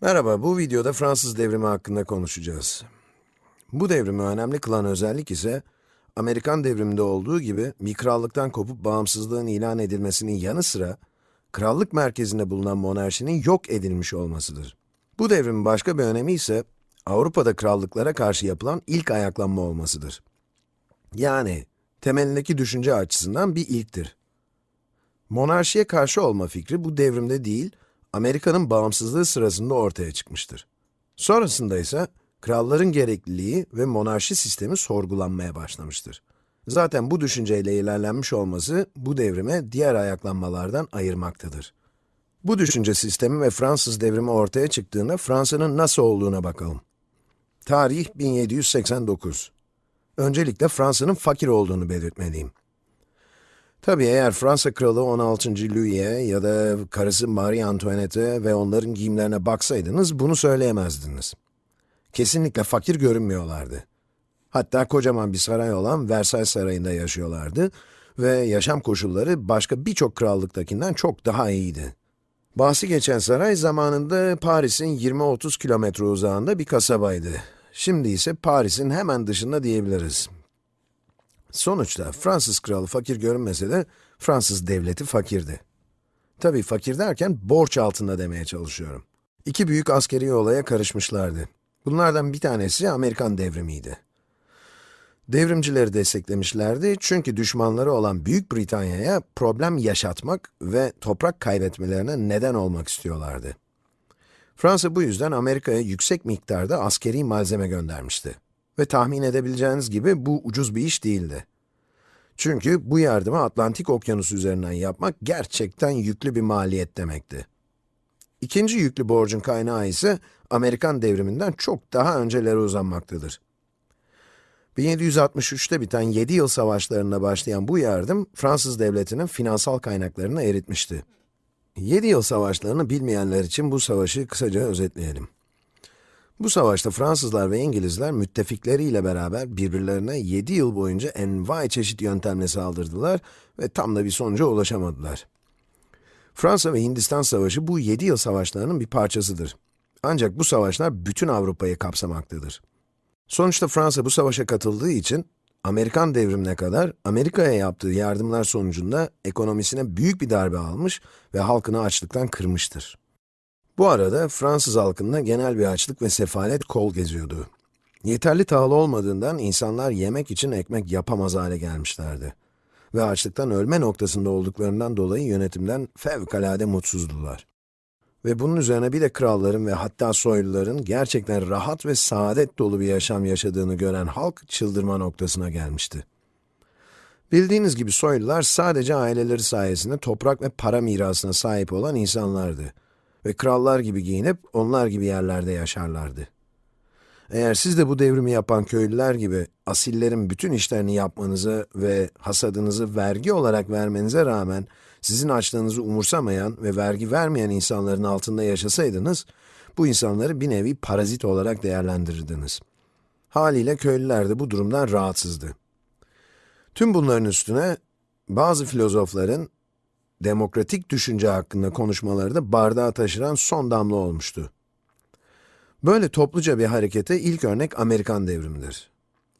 Merhaba, bu videoda Fransız devrimi hakkında konuşacağız. Bu devrimi önemli kılan özellik ise, Amerikan devriminde olduğu gibi bir krallıktan kopup bağımsızlığın ilan edilmesinin yanı sıra, krallık merkezinde bulunan monarşinin yok edilmiş olmasıdır. Bu devrimin başka bir önemi ise, Avrupa'da krallıklara karşı yapılan ilk ayaklanma olmasıdır. Yani, temelindeki düşünce açısından bir ilktir. Monarşiye karşı olma fikri bu devrimde değil, Amerika'nın bağımsızlığı sırasında ortaya çıkmıştır. Sonrasında ise kralların gerekliliği ve monarşi sistemi sorgulanmaya başlamıştır. Zaten bu düşünceyle ilerlenmiş olması bu devrime diğer ayaklanmalardan ayırmaktadır. Bu düşünce sistemi ve Fransız devrimi ortaya çıktığında Fransa'nın nasıl olduğuna bakalım. Tarih 1789. Öncelikle Fransa'nın fakir olduğunu belirtmeliyim. Tabii eğer Fransa kralı 16. Louis'e ya da karısı Marie Antoinette'e ve onların giyimlerine baksaydınız bunu söyleyemezdiniz. Kesinlikle fakir görünmüyorlardı. Hatta kocaman bir saray olan Versailles Sarayı'nda yaşıyorlardı ve yaşam koşulları başka birçok krallıktakinden çok daha iyiydi. Bahsi geçen saray zamanında Paris'in 20-30 kilometre uzağında bir kasabaydı. Şimdi ise Paris'in hemen dışında diyebiliriz. Sonuçta Fransız kralı fakir görünmese de Fransız devleti fakirdi. Tabii fakir derken borç altında demeye çalışıyorum. İki büyük askeri olaya karışmışlardı. Bunlardan bir tanesi Amerikan devrimiydi. Devrimcileri desteklemişlerdi çünkü düşmanları olan Büyük Britanya'ya problem yaşatmak ve toprak kaybetmelerine neden olmak istiyorlardı. Fransa bu yüzden Amerika'ya yüksek miktarda askeri malzeme göndermişti. Ve tahmin edebileceğiniz gibi bu ucuz bir iş değildi. Çünkü bu yardımı Atlantik Okyanusu üzerinden yapmak gerçekten yüklü bir maliyet demekti. İkinci yüklü borcun kaynağı ise Amerikan devriminden çok daha öncelere uzanmaktadır. 1763'te biten 7 yıl savaşlarına başlayan bu yardım, Fransız devletinin finansal kaynaklarını eritmişti. 7 yıl savaşlarını bilmeyenler için bu savaşı kısaca özetleyelim. Bu savaşta Fransızlar ve İngilizler müttefikleriyle beraber birbirlerine 7 yıl boyunca envai çeşit yöntemle saldırdılar ve tam da bir sonuca ulaşamadılar. Fransa ve Hindistan Savaşı bu 7 yıl savaşlarının bir parçasıdır. Ancak bu savaşlar bütün Avrupa'yı kapsamaktadır. Sonuçta Fransa bu savaşa katıldığı için, Amerikan devrimine kadar Amerika'ya yaptığı yardımlar sonucunda ekonomisine büyük bir darbe almış ve halkını açlıktan kırmıştır. Bu arada Fransız halkında genel bir açlık ve sefalet kol geziyordu. Yeterli tahıl olmadığından insanlar yemek için ekmek yapamaz hale gelmişlerdi. Ve açlıktan ölme noktasında olduklarından dolayı yönetimden fevkalade mutsuzdular. Ve bunun üzerine bir de kralların ve hatta soyluların gerçekten rahat ve saadet dolu bir yaşam yaşadığını gören halk çıldırma noktasına gelmişti. Bildiğiniz gibi soylular sadece aileleri sayesinde toprak ve para mirasına sahip olan insanlardı ve krallar gibi giyinip onlar gibi yerlerde yaşarlardı. Eğer siz de bu devrimi yapan köylüler gibi asillerin bütün işlerini yapmanızı ve hasadınızı vergi olarak vermenize rağmen sizin açlığınızı umursamayan ve vergi vermeyen insanların altında yaşasaydınız, bu insanları bir nevi parazit olarak değerlendirirdiniz. Haliyle köylüler de bu durumdan rahatsızdı. Tüm bunların üstüne bazı filozofların demokratik düşünce hakkında konuşmaları da bardağı taşıran son damla olmuştu. Böyle topluca bir harekete ilk örnek Amerikan devrimidir.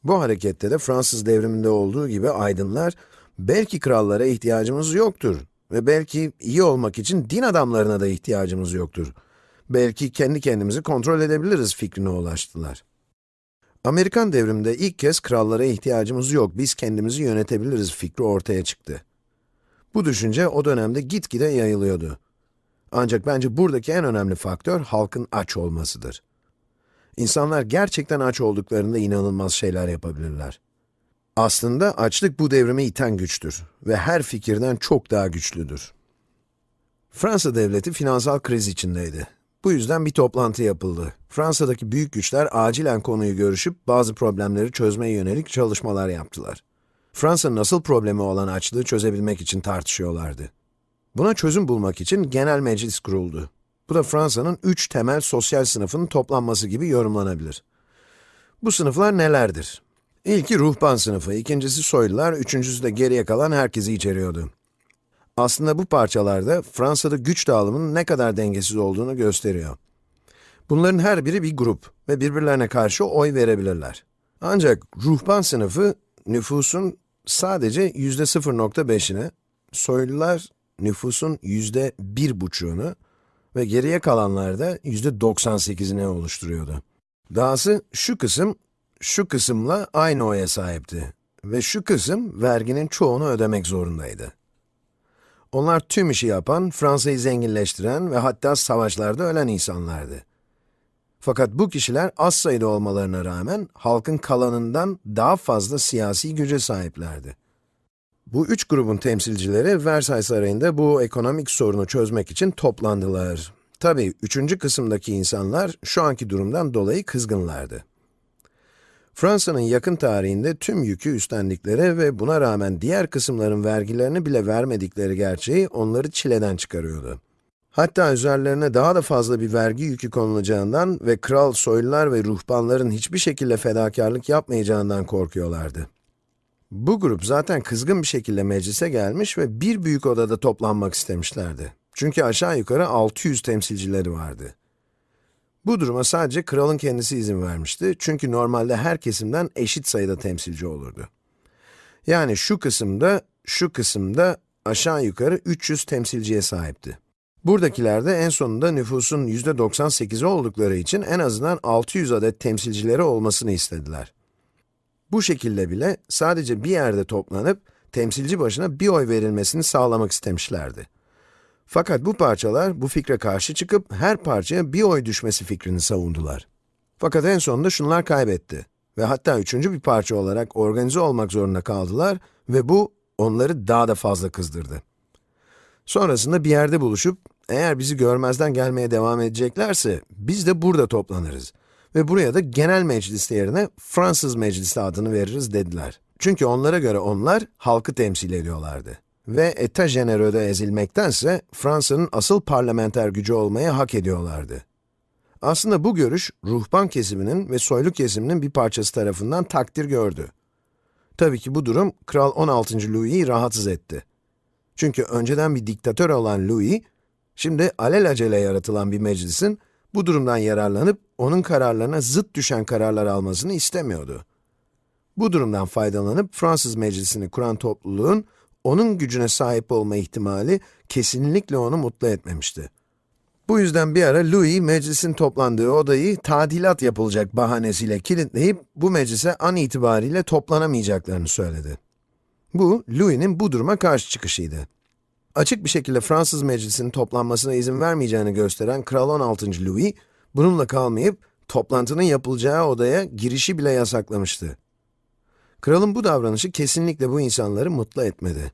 Bu harekette de Fransız devriminde olduğu gibi aydınlar, belki krallara ihtiyacımız yoktur ve belki iyi olmak için din adamlarına da ihtiyacımız yoktur. Belki kendi kendimizi kontrol edebiliriz fikrine ulaştılar. Amerikan devriminde ilk kez krallara ihtiyacımız yok, biz kendimizi yönetebiliriz fikri ortaya çıktı. Bu düşünce o dönemde gitgide yayılıyordu. Ancak bence buradaki en önemli faktör halkın aç olmasıdır. İnsanlar gerçekten aç olduklarında inanılmaz şeyler yapabilirler. Aslında açlık bu devrimi iten güçtür ve her fikirden çok daha güçlüdür. Fransa devleti finansal kriz içindeydi. Bu yüzden bir toplantı yapıldı. Fransa'daki büyük güçler acilen konuyu görüşüp bazı problemleri çözmeye yönelik çalışmalar yaptılar. Fransa'nın asıl problemi olan açlığı çözebilmek için tartışıyorlardı. Buna çözüm bulmak için genel meclis kuruldu. Bu da Fransa'nın üç temel sosyal sınıfının toplanması gibi yorumlanabilir. Bu sınıflar nelerdir? İlki ruhban sınıfı, ikincisi soylular, üçüncüsü de geriye kalan herkesi içeriyordu. Aslında bu parçalarda Fransa'da güç dağılımının ne kadar dengesiz olduğunu gösteriyor. Bunların her biri bir grup ve birbirlerine karşı oy verebilirler. Ancak ruhban sınıfı nüfusun sadece yüzde 0.5'ine, soylular nüfusun yüzde bir buçuğunu ve geriye kalanlar da yüzde 98'ine oluşturuyordu. Dahası şu kısım, şu kısımla aynı oya sahipti ve şu kısım verginin çoğunu ödemek zorundaydı. Onlar tüm işi yapan, Fransa'yı zenginleştiren ve hatta savaşlarda ölen insanlardı. Fakat bu kişiler az sayıda olmalarına rağmen halkın kalanından daha fazla siyasi güce sahiplerdi. Bu üç grubun temsilcileri Versailles Sarayı'nda bu ekonomik sorunu çözmek için toplandılar. Tabii üçüncü kısımdaki insanlar şu anki durumdan dolayı kızgınlardı. Fransa'nın yakın tarihinde tüm yükü üstlendikleri ve buna rağmen diğer kısımların vergilerini bile vermedikleri gerçeği onları çileden çıkarıyordu. Hatta üzerlerine daha da fazla bir vergi yükü konulacağından ve kral, soylular ve ruhbanların hiçbir şekilde fedakarlık yapmayacağından korkuyorlardı. Bu grup zaten kızgın bir şekilde meclise gelmiş ve bir büyük odada toplanmak istemişlerdi. Çünkü aşağı yukarı 600 temsilcileri vardı. Bu duruma sadece kralın kendisi izin vermişti çünkü normalde her kesimden eşit sayıda temsilci olurdu. Yani şu kısımda, şu kısımda aşağı yukarı 300 temsilciye sahipti. Buradakiler de en sonunda nüfusun %98'i oldukları için en azından 600 adet temsilcileri olmasını istediler. Bu şekilde bile sadece bir yerde toplanıp temsilci başına bir oy verilmesini sağlamak istemişlerdi. Fakat bu parçalar bu fikre karşı çıkıp her parçaya bir oy düşmesi fikrini savundular. Fakat en sonunda şunlar kaybetti ve hatta üçüncü bir parça olarak organize olmak zorunda kaldılar ve bu onları daha da fazla kızdırdı. Sonrasında bir yerde buluşup, eğer bizi görmezden gelmeye devam edeceklerse, biz de burada toplanırız. Ve buraya da genel meclis yerine Fransız meclisi adını veririz dediler. Çünkü onlara göre onlar halkı temsil ediyorlardı. Ve Eta Genero'da ezilmektense Fransa'nın asıl parlamenter gücü olmayı hak ediyorlardı. Aslında bu görüş, ruhban kesiminin ve soylu kesiminin bir parçası tarafından takdir gördü. Tabii ki bu durum, Kral 16. Louis'i rahatsız etti. Çünkü önceden bir diktatör olan Louis, şimdi alelacele yaratılan bir meclisin bu durumdan yararlanıp onun kararlarına zıt düşen kararlar almasını istemiyordu. Bu durumdan faydalanıp Fransız meclisini kuran topluluğun onun gücüne sahip olma ihtimali kesinlikle onu mutlu etmemişti. Bu yüzden bir ara Louis meclisin toplandığı odayı tadilat yapılacak bahanesiyle kilitleyip bu meclise an itibariyle toplanamayacaklarını söyledi. Bu, Louis'nin bu duruma karşı çıkışıydı. Açık bir şekilde Fransız meclisinin toplanmasına izin vermeyeceğini gösteren Kral 16. Louis, bununla kalmayıp toplantının yapılacağı odaya girişi bile yasaklamıştı. Kralın bu davranışı kesinlikle bu insanları mutlu etmedi.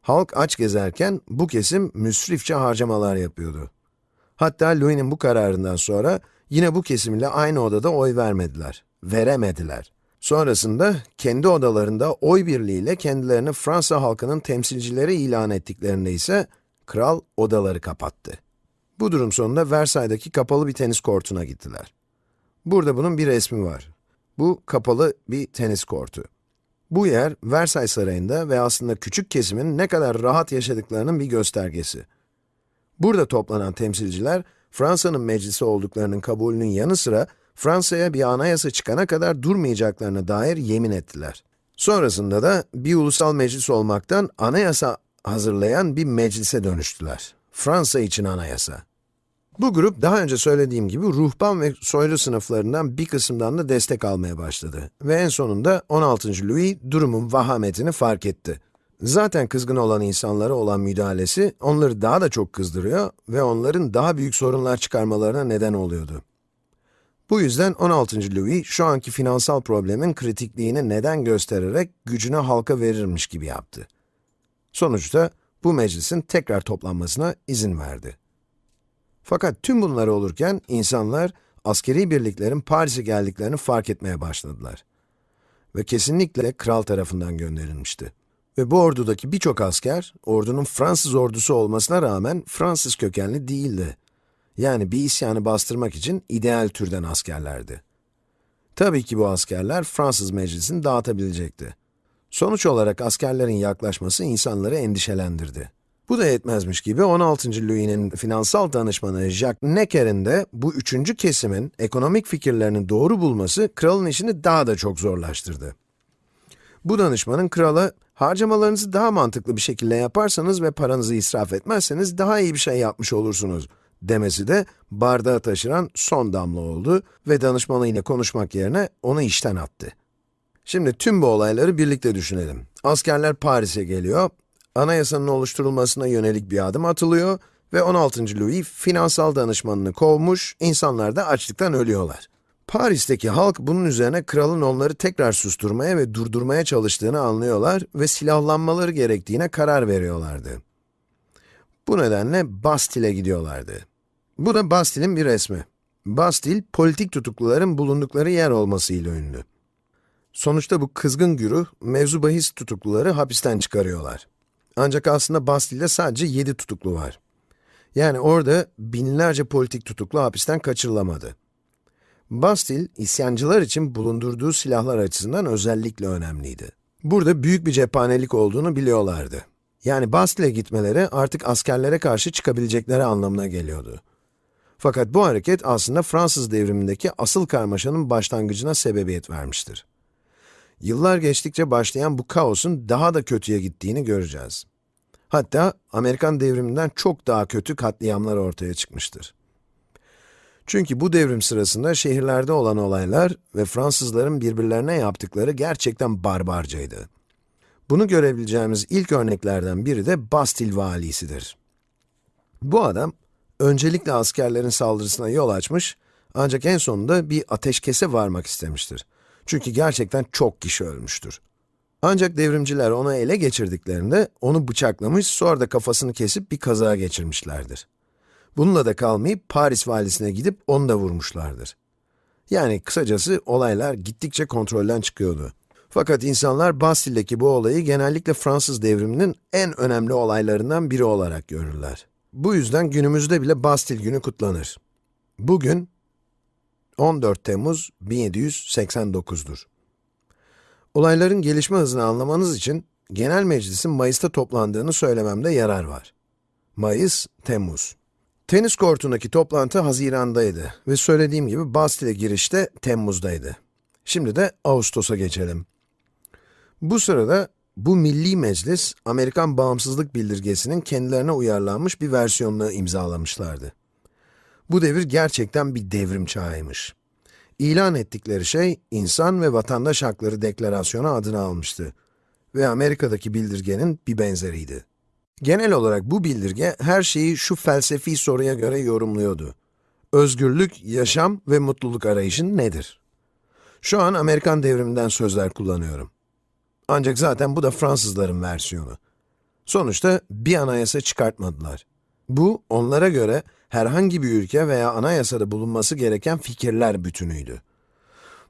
Halk aç gezerken bu kesim müsrifçe harcamalar yapıyordu. Hatta Louis'nin bu kararından sonra yine bu kesimle aynı odada oy vermediler, veremediler. Sonrasında kendi odalarında oy birliğiyle kendilerini Fransa halkının temsilcileri ilan ettiklerinde ise kral odaları kapattı. Bu durum sonunda Versailles'daki kapalı bir tenis kortuna gittiler. Burada bunun bir resmi var. Bu kapalı bir tenis kortu. Bu yer Versailles Sarayı'nda ve aslında küçük kesimin ne kadar rahat yaşadıklarının bir göstergesi. Burada toplanan temsilciler, Fransa'nın meclisi olduklarının kabulünün yanı sıra Fransa'ya bir anayasa çıkana kadar durmayacaklarına dair yemin ettiler. Sonrasında da bir ulusal meclis olmaktan anayasa hazırlayan bir meclise dönüştüler. Fransa için anayasa. Bu grup daha önce söylediğim gibi ruhban ve soylu sınıflarından bir kısımdan da destek almaya başladı. Ve en sonunda 16. Louis durumun vahametini fark etti. Zaten kızgın olan insanlara olan müdahalesi onları daha da çok kızdırıyor ve onların daha büyük sorunlar çıkarmalarına neden oluyordu. Bu yüzden 16. Louis, şu anki finansal problemin kritikliğini neden göstererek gücünü halka verirmiş gibi yaptı. Sonuçta bu meclisin tekrar toplanmasına izin verdi. Fakat tüm bunlar olurken insanlar askeri birliklerin Paris'e geldiklerini fark etmeye başladılar. Ve kesinlikle kral tarafından gönderilmişti. Ve bu ordudaki birçok asker, ordunun Fransız ordusu olmasına rağmen Fransız kökenli değildi. Yani bir isyanı bastırmak için ideal türden askerlerdi. Tabii ki bu askerler Fransız meclisini dağıtabilecekti. Sonuç olarak askerlerin yaklaşması insanları endişelendirdi. Bu da yetmezmiş gibi 16. Louis'nin finansal danışmanı Jacques Necker'in de bu üçüncü kesimin ekonomik fikirlerini doğru bulması kralın işini daha da çok zorlaştırdı. Bu danışmanın krala harcamalarınızı daha mantıklı bir şekilde yaparsanız ve paranızı israf etmezseniz daha iyi bir şey yapmış olursunuz demesi de bardağı taşıran son damla oldu ve danışmanıyla konuşmak yerine onu işten attı. Şimdi tüm bu olayları birlikte düşünelim. Askerler Paris'e geliyor, anayasanın oluşturulmasına yönelik bir adım atılıyor ve 16. Louis finansal danışmanını kovmuş, insanlar da açlıktan ölüyorlar. Paris'teki halk bunun üzerine kralın onları tekrar susturmaya ve durdurmaya çalıştığını anlıyorlar ve silahlanmaları gerektiğine karar veriyorlardı. Bu nedenle Bastille'e gidiyorlardı. Bu da Bastille'in bir resmi. Bastille, politik tutukluların bulundukları yer olmasıyla ünlü. Sonuçta bu kızgın güruh, mevzu bahis tutukluları hapisten çıkarıyorlar. Ancak aslında Bastille'de sadece 7 tutuklu var. Yani orada binlerce politik tutuklu hapisten kaçırılamadı. Bastille, isyancılar için bulundurduğu silahlar açısından özellikle önemliydi. Burada büyük bir cephanelik olduğunu biliyorlardı. Yani Bastille'e gitmeleri artık askerlere karşı çıkabilecekleri anlamına geliyordu. Fakat bu hareket aslında Fransız devrimindeki asıl karmaşanın başlangıcına sebebiyet vermiştir. Yıllar geçtikçe başlayan bu kaosun daha da kötüye gittiğini göreceğiz. Hatta Amerikan devriminden çok daha kötü katliamlar ortaya çıkmıştır. Çünkü bu devrim sırasında şehirlerde olan olaylar ve Fransızların birbirlerine yaptıkları gerçekten barbarcaydı. Bunu görebileceğimiz ilk örneklerden biri de Bastille valisidir. Bu adam, öncelikle askerlerin saldırısına yol açmış, ancak en sonunda bir ateşkese varmak istemiştir. Çünkü gerçekten çok kişi ölmüştür. Ancak devrimciler onu ele geçirdiklerinde, onu bıçaklamış, sonra da kafasını kesip bir kaza geçirmişlerdir. Bununla da kalmayıp Paris valisine gidip onu da vurmuşlardır. Yani kısacası olaylar gittikçe kontrolden çıkıyordu. Fakat insanlar Bastille'deki bu olayı genellikle Fransız devriminin en önemli olaylarından biri olarak görürler. Bu yüzden günümüzde bile Bastille günü kutlanır. Bugün 14 Temmuz 1789'dur. Olayların gelişme hızını anlamanız için Genel Meclis'in Mayıs'ta toplandığını söylememde yarar var. Mayıs, Temmuz. Tenis kortundaki toplantı Haziran'daydı ve söylediğim gibi Bastille girişte Temmuz'daydı. Şimdi de Ağustos'a geçelim. Bu sırada bu milli meclis, Amerikan bağımsızlık bildirgesinin kendilerine uyarlanmış bir versiyonunu imzalamışlardı. Bu devir gerçekten bir devrim çağıymış. İlan ettikleri şey, insan ve vatandaş hakları deklarasyonu adını almıştı ve Amerika'daki bildirgenin bir benzeriydi. Genel olarak bu bildirge her şeyi şu felsefi soruya göre yorumluyordu. Özgürlük, yaşam ve mutluluk arayışın nedir? Şu an Amerikan devriminden sözler kullanıyorum. Ancak zaten bu da Fransızların versiyonu. Sonuçta bir anayasa çıkartmadılar. Bu, onlara göre herhangi bir ülke veya anayasada bulunması gereken fikirler bütünüydü.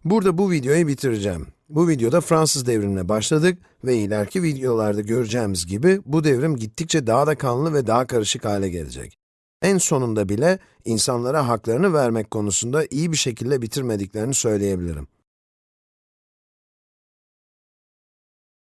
Burada bu videoyu bitireceğim. Bu videoda Fransız devrimine başladık ve ileriki videolarda göreceğimiz gibi bu devrim gittikçe daha da kanlı ve daha karışık hale gelecek. En sonunda bile insanlara haklarını vermek konusunda iyi bir şekilde bitirmediklerini söyleyebilirim.